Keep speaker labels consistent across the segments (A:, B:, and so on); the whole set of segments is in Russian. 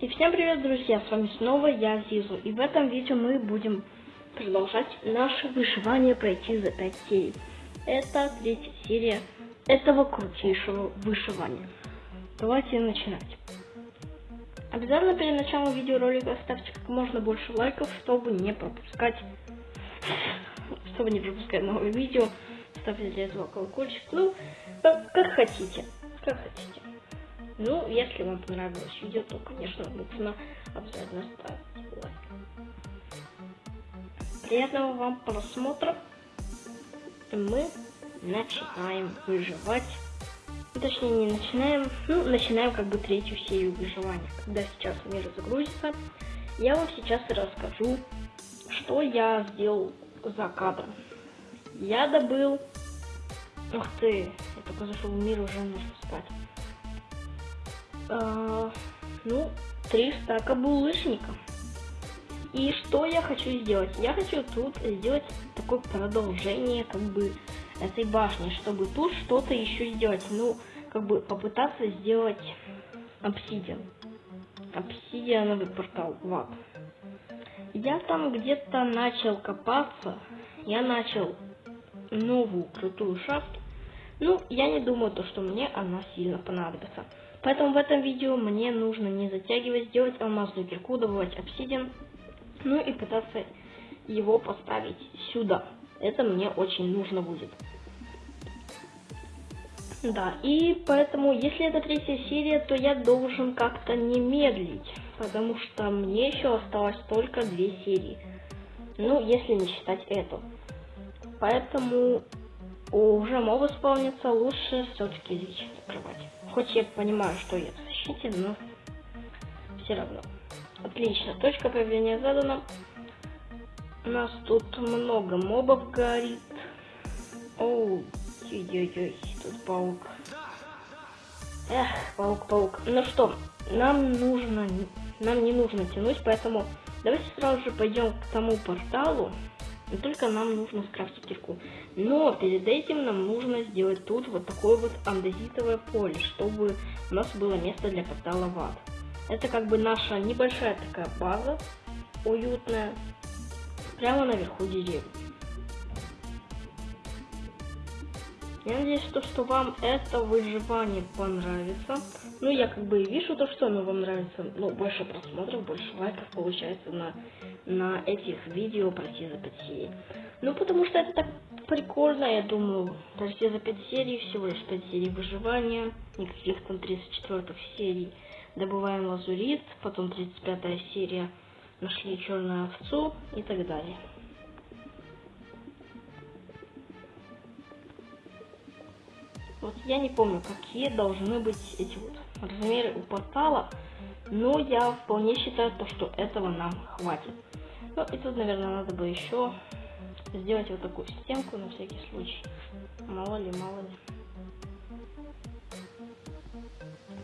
A: И всем привет, друзья! С вами снова я, Зизу. И в этом видео мы будем продолжать наше выживание пройти за 5 серий. Это третья серия этого крутейшего выживания. Давайте начинать. Обязательно перед началом видеоролика ставьте как можно больше лайков, чтобы не пропускать чтобы не пропускать новые видео. Ставьте для этого колокольчик. Ну, как хотите. Как хотите. Ну, если вам понравилось видео, то, конечно, нужно обязательно ставить лайк. Приятного вам просмотра. Мы начинаем выживать. Ну, точнее, не начинаем, ну, начинаем как бы третью серию выживания. Когда сейчас мир загрузится, я вам сейчас расскажу, что я сделал за кадром. Я добыл... Ух ты, я только зашел в мир, уже нужно спать. А, ну, три стака булыжника. И что я хочу сделать? Я хочу тут сделать такое продолжение, как бы, этой башни, чтобы тут что-то еще сделать. Ну, как бы попытаться сделать обсидиан. Обсидиановый портал ад. Я там где-то начал копаться. Я начал новую крутую шахту. Ну, я не думаю, то, что мне она сильно понадобится. Поэтому в этом видео мне нужно не затягивать, сделать алмазную кирку, добывать обсидиан, ну и пытаться его поставить сюда. Это мне очень нужно будет. Да, и поэтому, если это третья серия, то я должен как-то не медлить, потому что мне еще осталось только две серии. Ну, если не считать эту. Поэтому уже мобы спавнится, лучше все-таки здесь закрывать. Хоть я понимаю, что я в защите, но все равно. Отлично, точка появления задана. У нас тут много мобов горит. Оу, ой-ой-ой, тут паук. Эх, паук, паук. Ну что, нам нужно, нам не нужно тянуть, поэтому давайте сразу же пойдем к тому порталу. Но только нам нужно скрафтить кирку. Но перед этим нам нужно сделать тут вот такое вот андезитовое поле, чтобы у нас было место для портала в. Это как бы наша небольшая такая база, уютная, прямо наверху деревьев. Я надеюсь, что, что вам это выживание понравится. Ну, я как бы вижу то, что оно вам нравится. Ну, больше просмотров, больше лайков получается на, на этих видео пройти за 5 серий. Ну, потому что это так прикольно, я думаю. Пройти за 5 серий, всего лишь 5 серий выживания. Никаких там 34 серий. Добываем лазурит, потом 35 серия нашли черную овцу и так далее. Вот я не помню, какие должны быть эти вот размеры у портала, но я вполне считаю, то, что этого нам хватит. Ну и тут, наверное, надо бы еще сделать вот такую стенку на всякий случай. Мало ли, мало ли.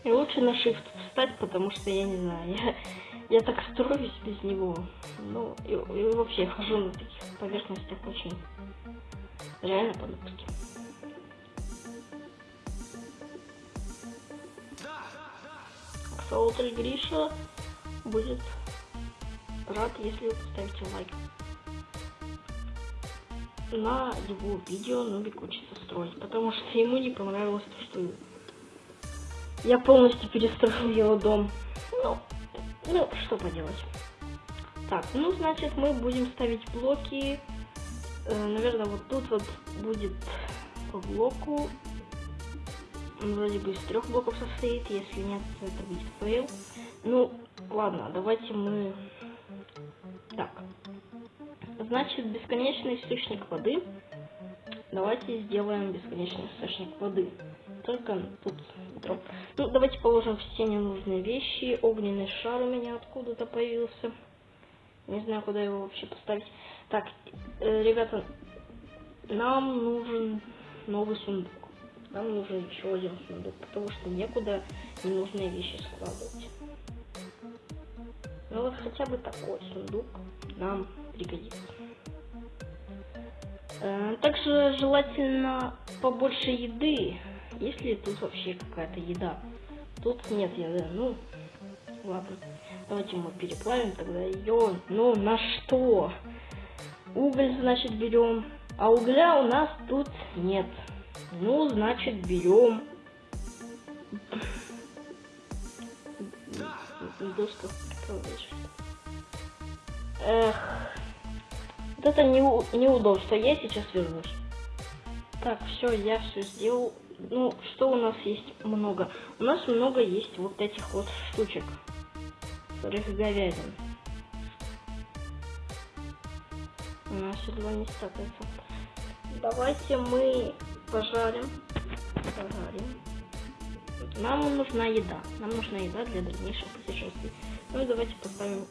A: И лучше на shift встать, потому что я не знаю, я, я так строюсь без него. Ну, и, и вообще хожу на таких поверхностях очень реально по-нутски. Солтель Гриша будет рад, если вы поставите лайк. На его видео Нубик учится строить, потому что ему не понравилось то, что я полностью перестроил его дом. Ну, ну, что поделать. Так, ну, значит, мы будем ставить блоки. Э, наверное, вот тут вот будет по блоку он вроде бы из трех блоков состоит, если нет, то это будет фейл. Ну, ладно, давайте мы... Так. Значит, бесконечный источник воды. Давайте сделаем бесконечный источник воды. Только тут дроп. Ну, давайте положим все ненужные вещи. Огненный шар у меня откуда-то появился. Не знаю, куда его вообще поставить. Так, э, ребята, нам нужен новый сундук нам нужен еще один сундук, потому что некуда ненужные вещи складывать. Ну вот хотя бы такой сундук нам пригодится. Э, также желательно побольше еды, если тут вообще какая-то еда. Тут нет еды, ну, Ладно, давайте мы переплавим тогда ее. Ну, на что? Уголь, значит, берем. А угля у нас тут нет. Ну, значит, берем доска Эх, это не, неудобство. Я сейчас вернусь. Так, все, я все сделал. Ну, что у нас есть много? У нас много есть вот этих вот штучек. Сырых говядин. У нас едва не стакается. Давайте мы пожарим. Пожарим. Нам нужна еда. Нам нужна еда для дальнейших путешествий. Ну и давайте поставим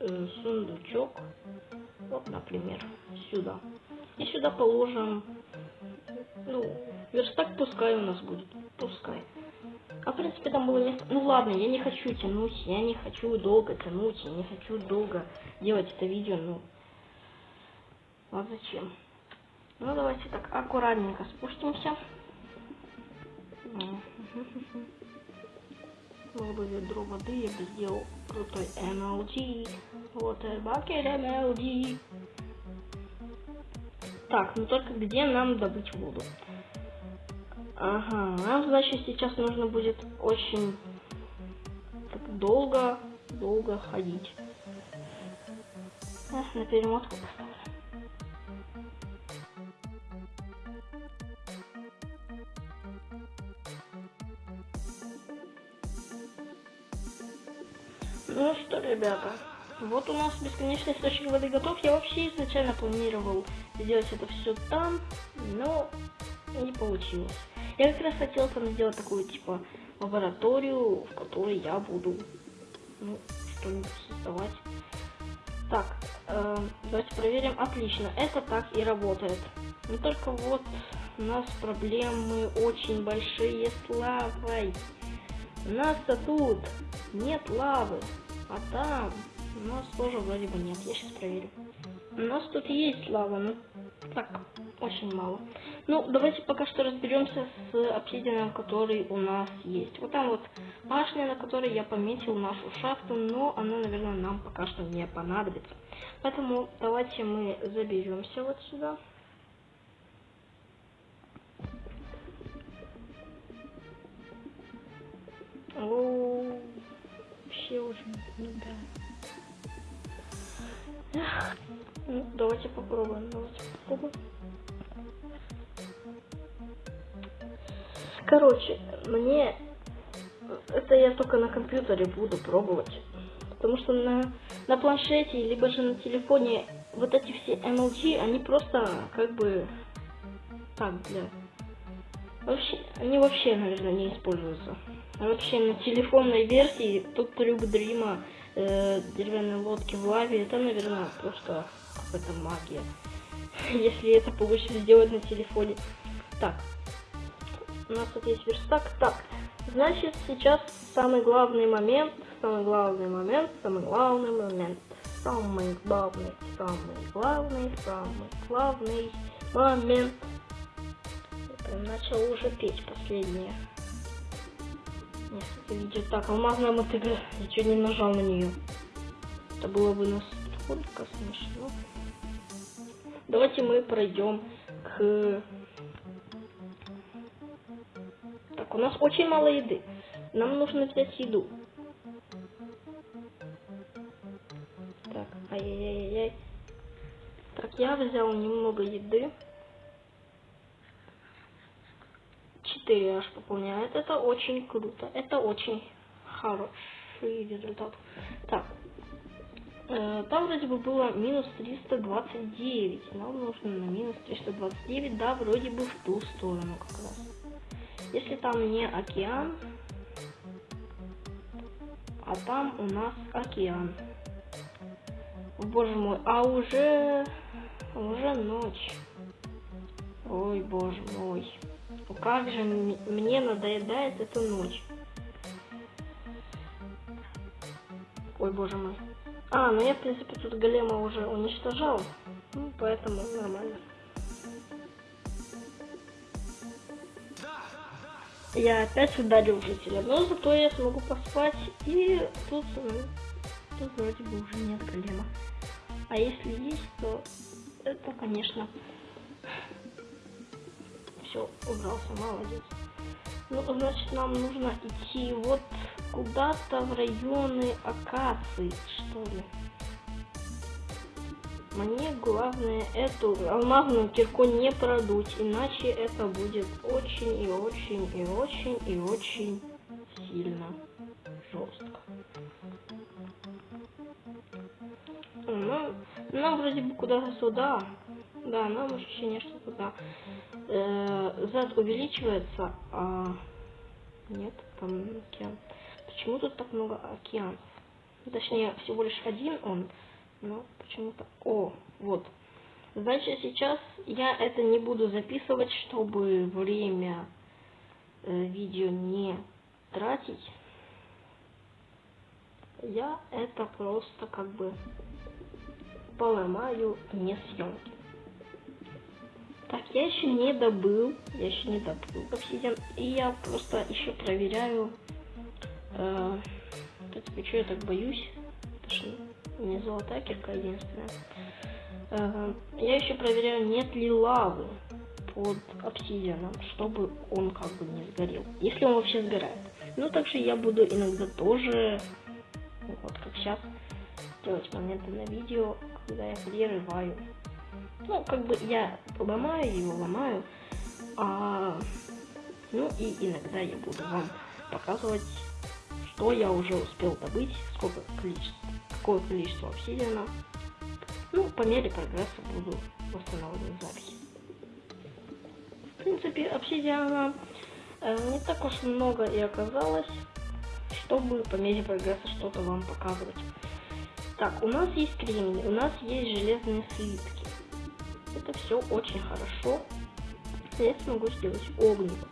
A: э, сундучок. Вот, например, сюда. И сюда положим, ну, верстак пускай у нас будет. Пускай. А в принципе там было место. Ну ладно, я не хочу тянуть, я не хочу долго тянуть, я не хочу долго делать это видео, ну. А зачем? Ну давайте так аккуратненько спустимся. Бы ведро воды, я бы сделал крутой MLG. Water Bucket MLG. Так, ну только где нам добыть воду? Ага, нам, значит, сейчас нужно будет очень долго, долго ходить. Эх, на перемотку поставлю. Ребята, вот у нас бесконечный источник воды готов. Я вообще изначально планировал сделать это все там, но не получилось. Я как раз хотел там сделать такую, типа, лабораторию, в которой я буду, ну, что-нибудь создавать. Так, э, давайте проверим. Отлично, это так и работает. Но только вот у нас проблемы очень большие с лавой. У нас-то тут нет лавы. А там у нас тоже вроде бы нет. Я сейчас проверю. У нас тут есть лава, но так, очень мало. Ну, давайте пока что разберемся с обсидианом, который у нас есть. Вот там вот башня, на которой я пометил нашу шахту, но она, наверное, нам пока что не понадобится. Поэтому давайте мы заберемся вот сюда. О, вообще уже, ну да. Ну, давайте попробуем, давайте попробуем. Короче, мне это я только на компьютере буду пробовать. Потому что на, на планшете, либо же на телефоне вот эти все MLG, они просто как бы так для... Вообще, они вообще, наверное, не используются. Вообще на телефонной версии тут трюк Дрима э, деревянной лодки в лаве, это, наверное, просто какая-то магия. Если это получится сделать на телефоне. Так, у нас тут есть верстак. Так, значит, сейчас самый главный момент, самый главный момент, самый главный момент, самый главный, самый главный, самый главный момент. Я начал уже петь последнее видео. Так, алмазная мотыга. Я чуть не нажал на нее. Это было бы настолько смешно. Давайте мы пройдем к... Так, у нас очень мало еды. Нам нужно взять еду. Так, ай-яй-яй-яй. Так, я взял немного еды. 4 аж пополняет. Это очень круто. Это очень хороший результат. Так. Э, там вроде бы было минус 329. Нам нужно на минус 329. Да, вроде бы в ту сторону как раз. Если там не океан, а там у нас океан. Боже мой, а уже уже ночь. Ой, боже мой. Ну как же мне надоедает эта ночь. Ой, боже мой. А, ну я, в принципе, тут голема уже уничтожал. Ну, поэтому нормально. Я опять ударил жителя, но зато я смогу поспать, и тут, э, тут вроде бы уже нет голема. А если есть, то это, конечно, все, убрался, молодец. Ну, значит, нам нужно идти вот куда-то в районы акации, что ли. Мне главное эту алмазную кирку не продуть, иначе это будет очень и очень и очень и очень сильно жестко. Ну, нам вроде бы куда-то сюда. Да, нам ощущение, что туда. Э, Z увеличивается, а нет, там океан. Почему тут так много океанов? Точнее, всего лишь один он, но почему-то... О, вот. Значит, сейчас я это не буду записывать, чтобы время э, видео не тратить. Я это просто как бы поломаю не съемки. Так, я еще не добыл, я еще не добыл обсидиан, и я просто еще проверяю, э, в что я так боюсь, это же не золотая кирка единственная. Э, я еще проверяю, нет ли лавы под обсидианом, чтобы он как бы не сгорел, если он вообще сгорает. Ну, также я буду иногда тоже, вот как сейчас, делать моменты на видео, когда я прерываю ну, как бы я ломаю его, ломаю. А, ну и иногда я буду вам показывать, что я уже успел добыть, сколько количество, какое количество обсидиана. Ну, по мере прогресса буду восстанавливать запись. В принципе, обсидиана э, не так уж много и оказалось, чтобы по мере прогресса что-то вам показывать. Так, у нас есть кремний, у нас есть железные слитки. Это все очень хорошо. Я смогу сделать огниво.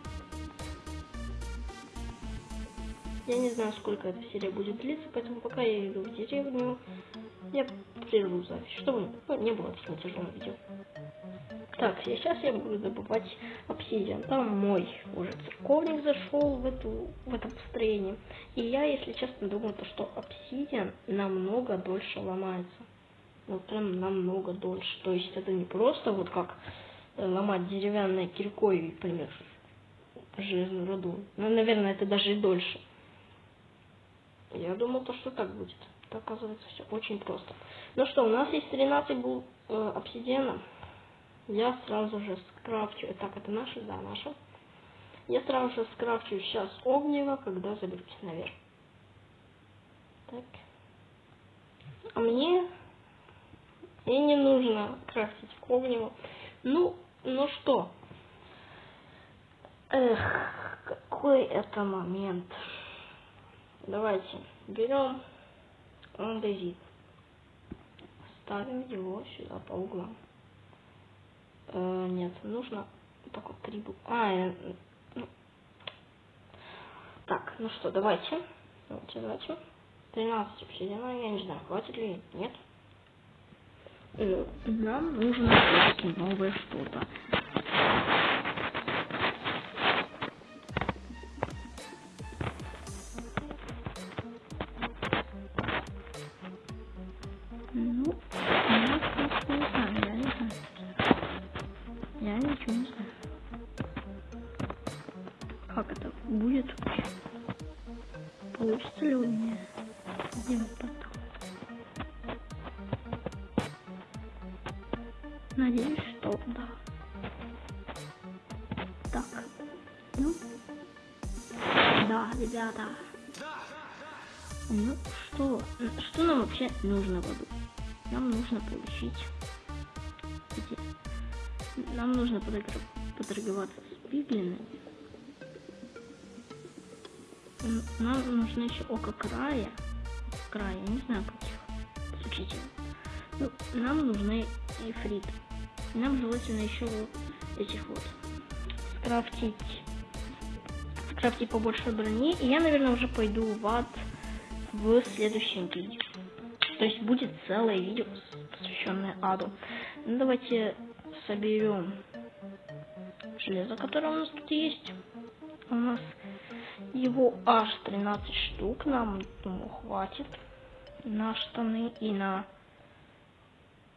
A: Я не знаю, сколько эта серия будет длиться, поэтому пока я иду в деревню, я прерву запись, чтобы не было таким тяжелым видео. Так, сейчас я буду добывать обсидиан. Там мой уже церковник зашел в, эту, в это построение. И я, если честно, думаю, то, что обсидиан намного дольше ломается вот прям намного дольше. То есть это не просто вот как э, ломать деревянной киркой, например, железную руду. Ну, наверное, это даже и дольше. Я думал, то, что так будет. Это оказывается все очень просто. Ну что, у нас есть 13 был э, обсидиана. Я сразу же скрафчу. Так, это наши? Да, наши. Я сразу же скрафчу сейчас огнево, когда заберусь наверх. Так. А мне и не нужно крафтить огнево. Ну, ну что? Эх, какой это момент. Давайте берем андезит. Ставим его сюда по углам. Э, нет, нужно так вот три А, э, ну. Так, ну что, давайте. Давайте, давайте. 13 обсидиана, я не знаю, хватит ли, нет. Нам нужно все-таки новое что-то. Ребята. Ну что? Что нам вообще нужно в? Нам нужно получить... Нам нужно поторговаться с пиглинами. Нам нужно еще око края. Края, я не знаю каких. Слушайте. Ну, нам нужны ифриты. Нам желательно еще вот этих вот скрафтить. Скрафтить побольше брони. И я, наверное, уже пойду в ад в следующем видео. То есть будет целое видео, посвященное аду. Ну, давайте соберем железо, которое у нас тут есть. у нас его аж 13 штук. Нам, думаю, хватит на штаны и на...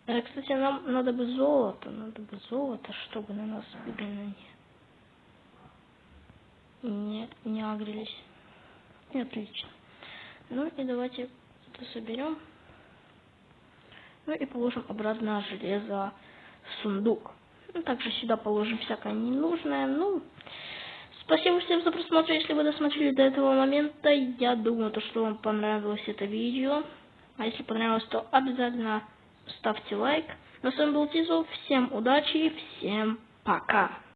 A: Э, кстати, нам надо бы золото, надо бы золото, чтобы на нас именно не, не, агрились. И отлично. Ну и давайте это соберем. Ну и положим обратно железо в сундук. Ну, также сюда положим всякое ненужное. Ну, спасибо всем за просмотр. Если вы досмотрели до этого момента, я думаю, то, что вам понравилось это видео. А если понравилось, то обязательно ставьте лайк. На с вами был Тизо. Всем удачи и всем пока.